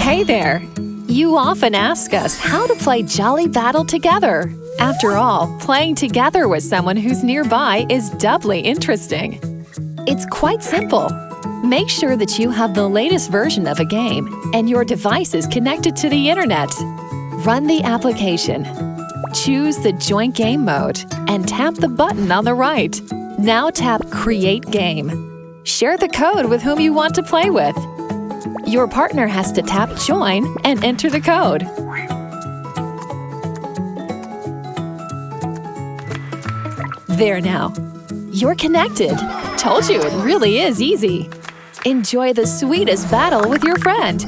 Hey there! You often ask us how to play Jolly Battle together. After all, playing together with someone who's nearby is doubly interesting. It's quite simple. Make sure that you have the latest version of a game and your device is connected to the internet. Run the application. Choose the Joint Game mode and tap the button on the right. Now tap Create Game. Share the code with whom you want to play with. Your partner has to tap Join and enter the code. There now. You're connected. Told you it really is easy. Enjoy the sweetest battle with your friend.